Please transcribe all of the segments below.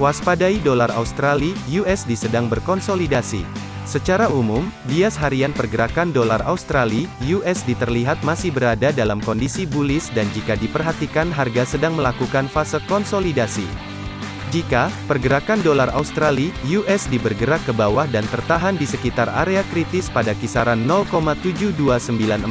Waspadai dolar Australia (USD) sedang berkonsolidasi. Secara umum, bias harian pergerakan dolar Australia (USD) terlihat masih berada dalam kondisi bullish dan jika diperhatikan harga sedang melakukan fase konsolidasi. Jika pergerakan dolar Australia (USD) bergerak ke bawah dan tertahan di sekitar area kritis pada kisaran 0,72948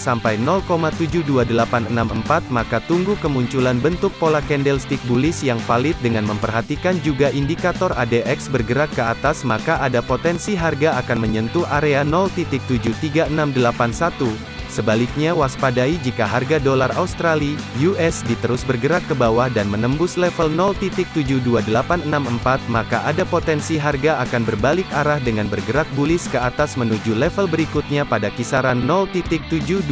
sampai 0,72864 maka tunggu kemunculan bentuk pola candlestick bullish yang valid dengan memperhatikan juga indikator ADX bergerak ke atas maka ada potensi harga akan menyentuh area 0.73681 Sebaliknya waspadai jika harga dolar Australia (USD) terus bergerak ke bawah dan menembus level 0.72864 maka ada potensi harga akan berbalik arah dengan bergerak bullish ke atas menuju level berikutnya pada kisaran 0.72256.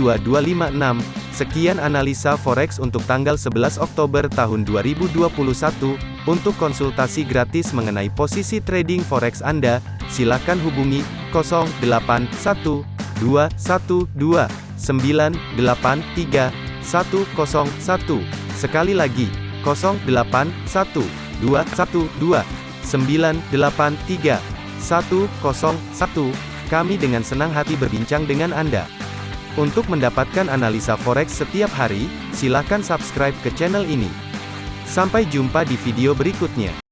Sekian analisa forex untuk tanggal 11 Oktober tahun 2021. Untuk konsultasi gratis mengenai posisi trading forex Anda, silakan hubungi 081212 983 101. Sekali lagi, 081212 983 101. Kami dengan senang hati berbincang dengan Anda. Untuk mendapatkan analisa forex setiap hari, silakan subscribe ke channel ini. Sampai jumpa di video berikutnya.